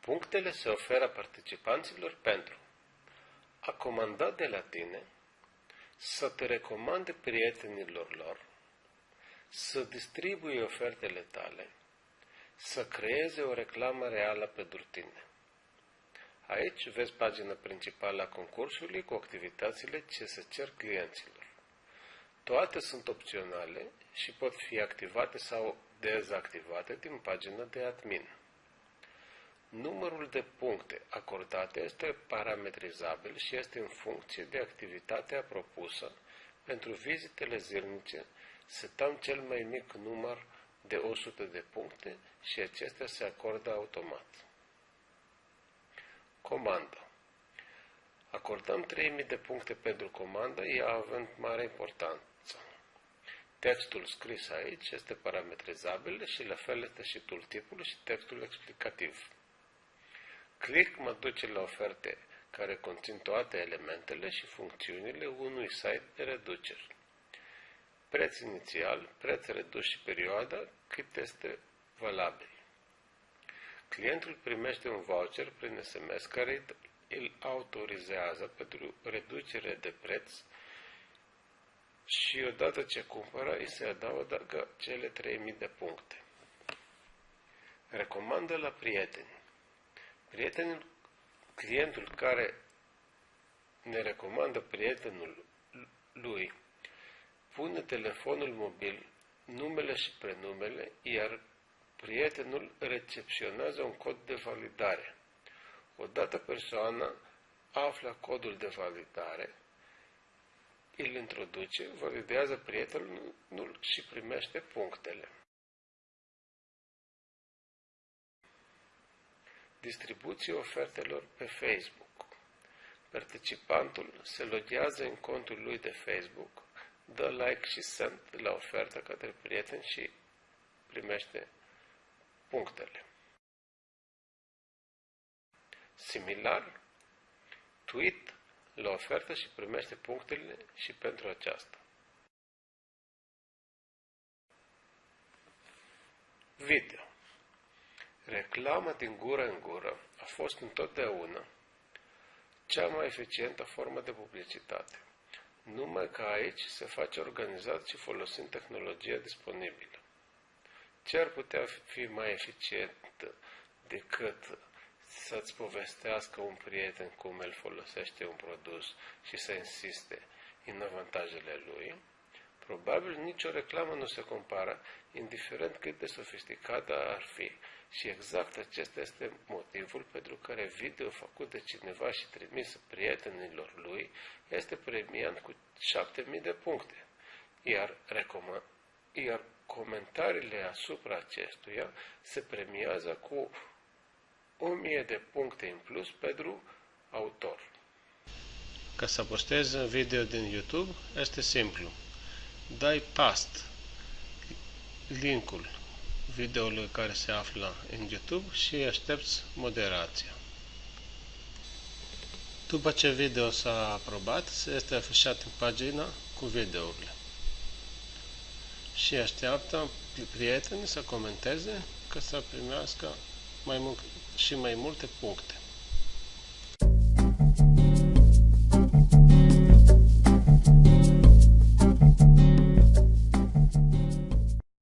Punctele se oferă participanților pentru a comanda de la tine, să te recomande prietenilor lor, să distribui ofertele tale, să creeze o reclamă reală pentru tine. Aici vezi pagina principală a concursului cu activitățile ce se cer clienților. Toate sunt opționale și pot fi activate sau dezactivate din pagina de admin. Numărul de puncte acordate este parametrizabil și este în funcție de activitatea propusă. Pentru vizitele zilnice setăm cel mai mic număr de 100 de puncte și acestea se acordă automat. Comandă Acordăm 3000 de puncte pentru comandă, ea având mare importanță. Textul scris aici este parametrizabil și la fel este și tooltipul și textul explicativ. Click mă duce la oferte care conțin toate elementele și funcțiunile unui site de reduceri. Preț inițial, preț redus și perioada cât este valabil. Clientul primește un voucher prin SMS care îl autorizează pentru reducere de preț și odată ce cumpără îi se adaugă cele 3000 de puncte. Recomandă la prieteni. Prietenul, clientul care ne recomandă prietenul lui pune telefonul mobil, numele și prenumele, iar prietenul recepționează un cod de validare. Odată persoana află codul de validare, îl introduce, validează prietenul și primește punctele. Distribuție ofertelor pe Facebook. Participantul se loghează în contul lui de Facebook, dă like și send la ofertă către prieteni și primește punctele. Similar, tweet la ofertă și primește punctele și pentru aceasta. Video Reclama din gură în gură a fost întotdeauna cea mai eficientă formă de publicitate, numai că aici se face organizat și folosind tehnologia disponibilă. Ce ar putea fi mai eficient decât să-ți povestească un prieten cum el folosește un produs și să insiste în avantajele lui? Probabil nicio reclamă nu se compară, indiferent cât de sofisticată ar fi. Și exact acesta este motivul pentru care video făcut de cineva și trimis prietenilor lui este premiant cu 7000 de puncte. Iar, recomand, iar comentariile asupra acestuia se premiază cu 1000 de puncte în plus pentru autor. Ca să postezi un video din YouTube, este simplu dai past linkul videoului care se află în YouTube și aștepți moderația. După ce video s-a aprobat, se este afișat în pagina cu videourile. Și așteaptă prietenii să comenteze ca să primească mai mult, și mai multe puncte.